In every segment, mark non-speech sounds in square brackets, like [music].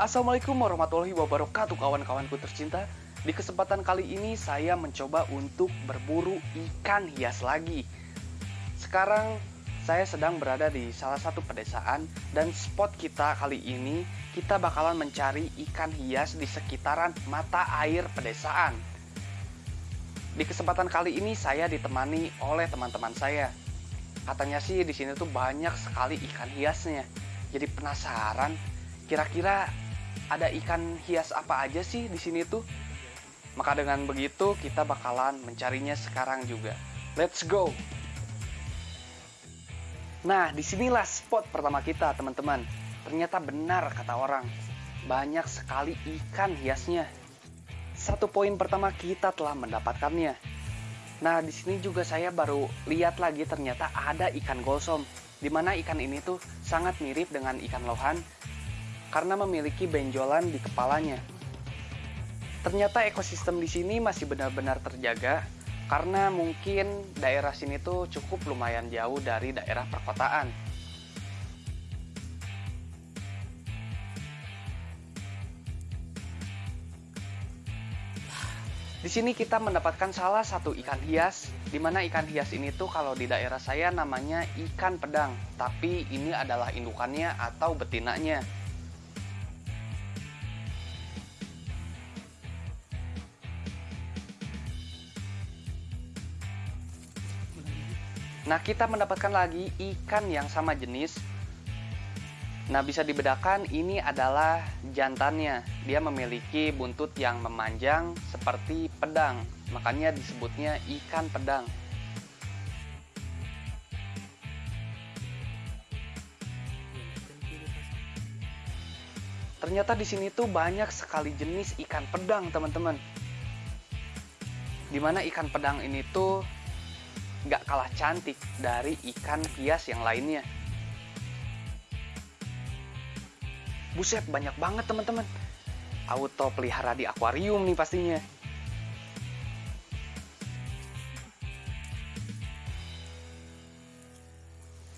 Assalamualaikum warahmatullahi wabarakatuh kawan-kawanku tercinta. Di kesempatan kali ini saya mencoba untuk berburu ikan hias lagi. Sekarang saya sedang berada di salah satu pedesaan Dan spot kita kali ini kita bakalan mencari ikan hias di sekitaran mata air pedesaan. Di kesempatan kali ini saya ditemani oleh teman-teman saya. Katanya sih di sini tuh banyak sekali ikan hiasnya. Jadi penasaran kira-kira ada ikan hias apa aja sih di sini tuh? Maka dengan begitu kita bakalan mencarinya sekarang juga. Let's go! Nah, di sinilah spot pertama kita, teman-teman. Ternyata benar kata orang, banyak sekali ikan hiasnya. Satu poin pertama kita telah mendapatkannya. Nah, di sini juga saya baru lihat lagi ternyata ada ikan golsom, di mana ikan ini tuh sangat mirip dengan ikan lohan karena memiliki benjolan di kepalanya. Ternyata ekosistem di sini masih benar-benar terjaga karena mungkin daerah sini tuh cukup lumayan jauh dari daerah perkotaan. Di sini kita mendapatkan salah satu ikan hias, di mana ikan hias ini tuh kalau di daerah saya namanya ikan pedang, tapi ini adalah indukannya atau betinanya. Nah, kita mendapatkan lagi ikan yang sama jenis. Nah, bisa dibedakan ini adalah jantannya. Dia memiliki buntut yang memanjang seperti pedang. Makanya disebutnya ikan pedang. Ternyata di sini tuh banyak sekali jenis ikan pedang, teman-teman. Di mana ikan pedang ini tuh nggak kalah cantik dari ikan hias yang lainnya. Buset, banyak banget teman-teman. Auto pelihara di akuarium nih pastinya.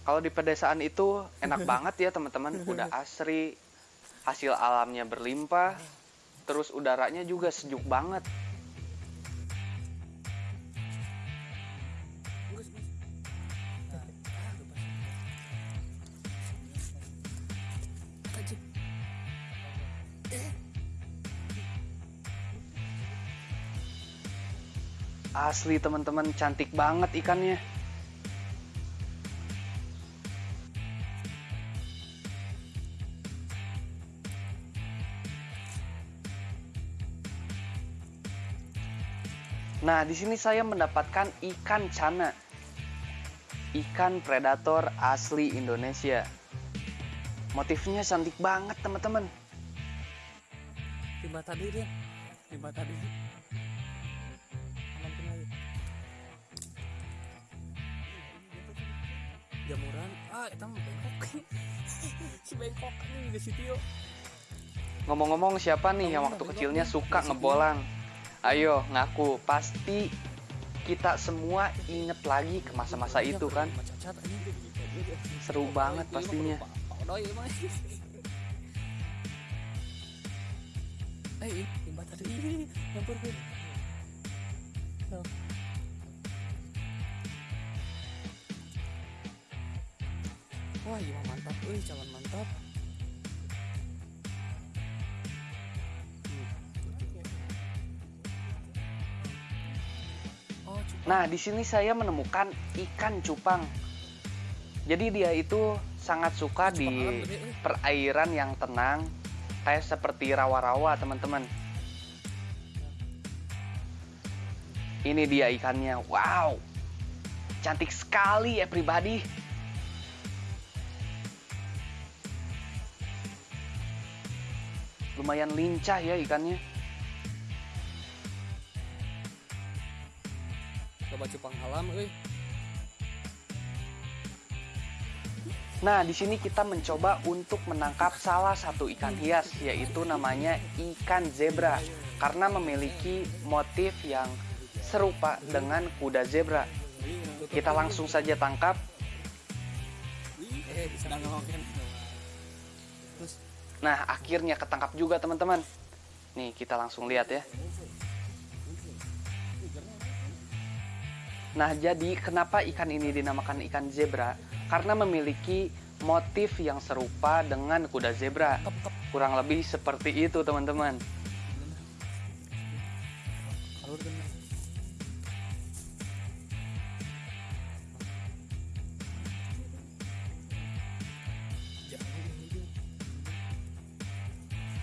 Kalau di pedesaan itu enak [laughs] banget ya teman-teman, [laughs] udah asri, hasil alamnya berlimpah, terus udaranya juga sejuk banget. Asli teman-teman cantik banget ikannya. Nah, di sini saya mendapatkan ikan cana. Ikan predator asli Indonesia. Motifnya cantik banget, teman-teman. Di mata diri, di mata ah, itu mah bengkok. [laughs] si bengkok ini juga si Tio. Ngomong-ngomong siapa nih yang waktu kecilnya suka ngebolang? Ayo ngaku, pasti kita semua inget lagi ke masa-masa itu kan. Cacat anjing. Seru banget pastinya. Eh, di mata diri. Nyampur Wah, iya mantap, euy, calon mantap. Nah, di sini saya menemukan ikan cupang. Jadi dia itu sangat suka di perairan yang tenang, kayak seperti rawa-rawa, teman-teman. Ini dia ikannya. Wow. Cantik sekali ya pribadi. Lumayan lincah ya ikannya. Coba cupang alam, euy. Nah, di sini kita mencoba untuk menangkap salah satu ikan hias, yaitu namanya ikan zebra, karena memiliki motif yang serupa dengan kuda zebra. Kita langsung saja tangkap. Eh. Terus Nah, akhirnya ketangkap juga teman-teman. Nih, kita langsung lihat ya. Nah, jadi kenapa ikan ini dinamakan ikan zebra? Karena memiliki motif yang serupa dengan kuda zebra. Kurang lebih seperti itu, teman-teman.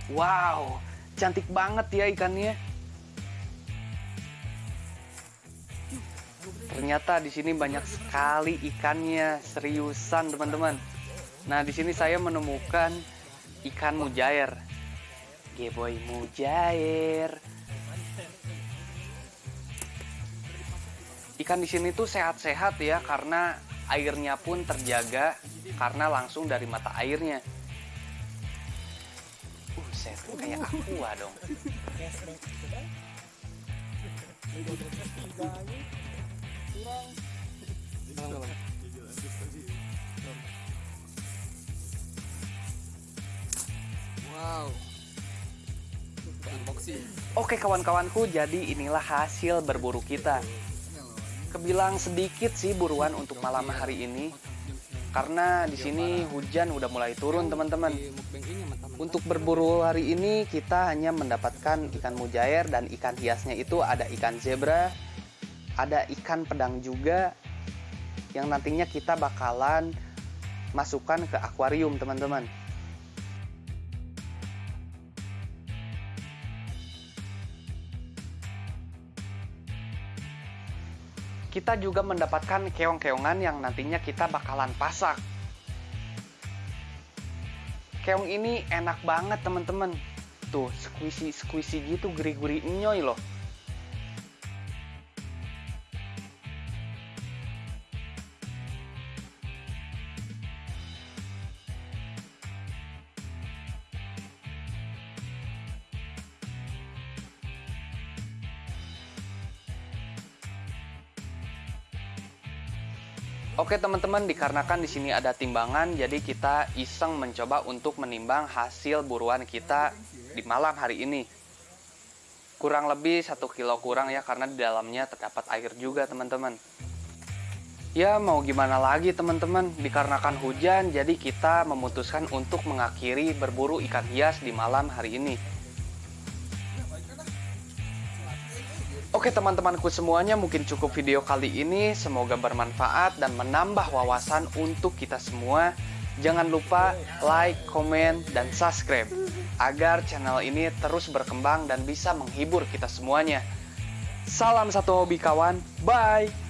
Wow, cantik banget ya ikannya. Ternyata di sini banyak sekali ikannya, seriusan teman-teman. Nah, di sini saya menemukan ikan mujair. Geboy mujair. Ikan di sini tuh sehat-sehat ya karena airnya pun terjaga karena langsung dari mata airnya. Buset, kayak aqua dong. Wow. Unboxing. Oke kawan-kawanku, jadi inilah hasil berburu kita. Kebilang sedikit sih buruan untuk malam hari ini, karena di sini hujan udah mulai turun teman-teman. Di mukbang ini sama teman. Untuk berburu hari ini kita hanya mendapatkan ikan mujair dan ikan hiasnya itu ada ikan zebra, ada ikan pedang juga yang nantinya kita bakalan masukkan ke akuarium teman-teman. Kita juga mendapatkan keong-keongan yang nantinya kita bakalan pasak. Keong ini enak banget teman-teman. Tuh, squishy-squishy gitu, gurih-gurih nyoy loh. Oke teman-teman, dikarenakan di sini ada timbangan, jadi kita iseng mencoba untuk menimbang hasil buruan kita di malam hari ini. Kurang lebih satu kilo kurang ya, karena di dalamnya terdapat air juga teman-teman. Ya mau gimana lagi teman-teman, dikarenakan hujan, jadi kita memutuskan untuk mengakhiri berburu ikan hias di malam hari ini. Oke teman-temanku semuanya mungkin cukup video kali ini. Semoga bermanfaat dan menambah wawasan untuk kita semua. Jangan lupa like, komen, dan subscribe Agar channel ini terus berkembang dan bisa menghibur kita semuanya. Salam satu hobi kawan, bye